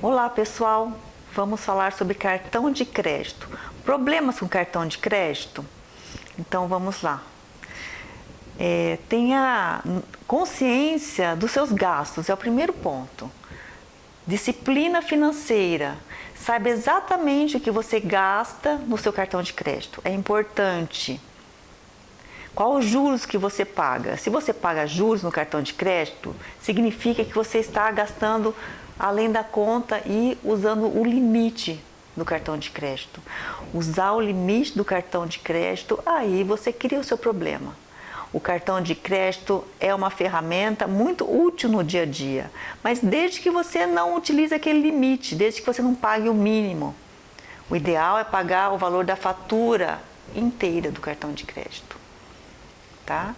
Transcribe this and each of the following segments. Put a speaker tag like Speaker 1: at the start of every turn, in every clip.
Speaker 1: Olá pessoal, vamos falar sobre cartão de crédito. Problemas com cartão de crédito? Então vamos lá. É, tenha consciência dos seus gastos, é o primeiro ponto. Disciplina financeira. Saiba exatamente o que você gasta no seu cartão de crédito. É importante. Qual os juros que você paga? Se você paga juros no cartão de crédito, significa que você está gastando além da conta e usando o limite do cartão de crédito. Usar o limite do cartão de crédito, aí você cria o seu problema. O cartão de crédito é uma ferramenta muito útil no dia a dia, mas desde que você não utilize aquele limite, desde que você não pague o mínimo. O ideal é pagar o valor da fatura inteira do cartão de crédito. Tá?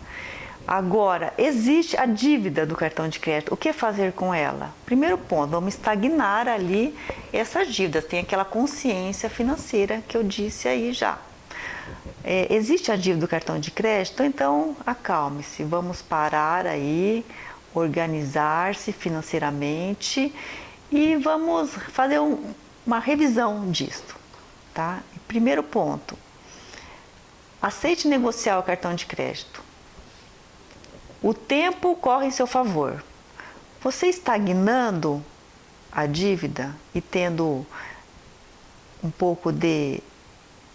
Speaker 1: Agora, existe a dívida do cartão de crédito. O que fazer com ela? Primeiro ponto, vamos estagnar ali essas dívidas. Tem aquela consciência financeira que eu disse aí já. É, existe a dívida do cartão de crédito? Então, acalme-se. Vamos parar aí, organizar-se financeiramente e vamos fazer um, uma revisão disto. Tá? Primeiro ponto, aceite negociar o cartão de crédito. O tempo corre em seu favor. Você estagnando a dívida e tendo um pouco de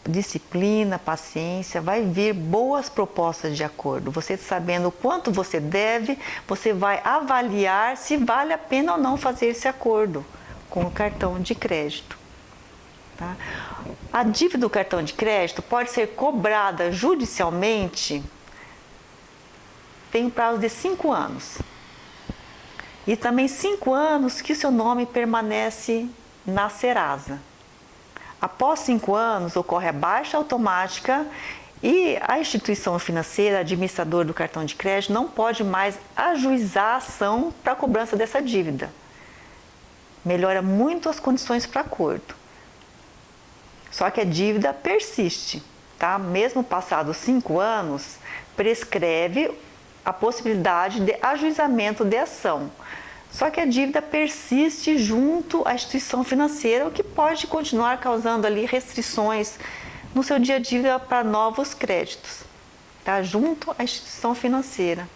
Speaker 1: disciplina, paciência, vai vir boas propostas de acordo. Você sabendo quanto você deve, você vai avaliar se vale a pena ou não fazer esse acordo com o cartão de crédito. Tá? A dívida do cartão de crédito pode ser cobrada judicialmente tem um prazo de cinco anos. E também cinco anos que o seu nome permanece na Serasa. Após cinco anos, ocorre a baixa automática e a instituição financeira, administrador do cartão de crédito, não pode mais ajuizar a ação para a cobrança dessa dívida. Melhora muito as condições para acordo. Só que a dívida persiste, tá? Mesmo passados cinco anos, prescreve a possibilidade de ajuizamento de ação. Só que a dívida persiste junto à instituição financeira, o que pode continuar causando ali restrições no seu dia a dia para novos créditos, tá? junto à instituição financeira.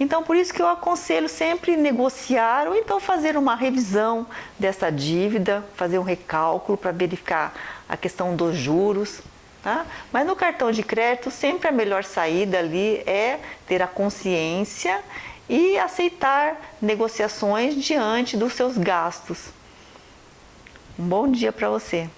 Speaker 1: Então, por isso que eu aconselho sempre negociar ou então fazer uma revisão dessa dívida, fazer um recálculo para verificar a questão dos juros, Tá? Mas no cartão de crédito, sempre a melhor saída ali é ter a consciência e aceitar negociações diante dos seus gastos. Um bom dia para você!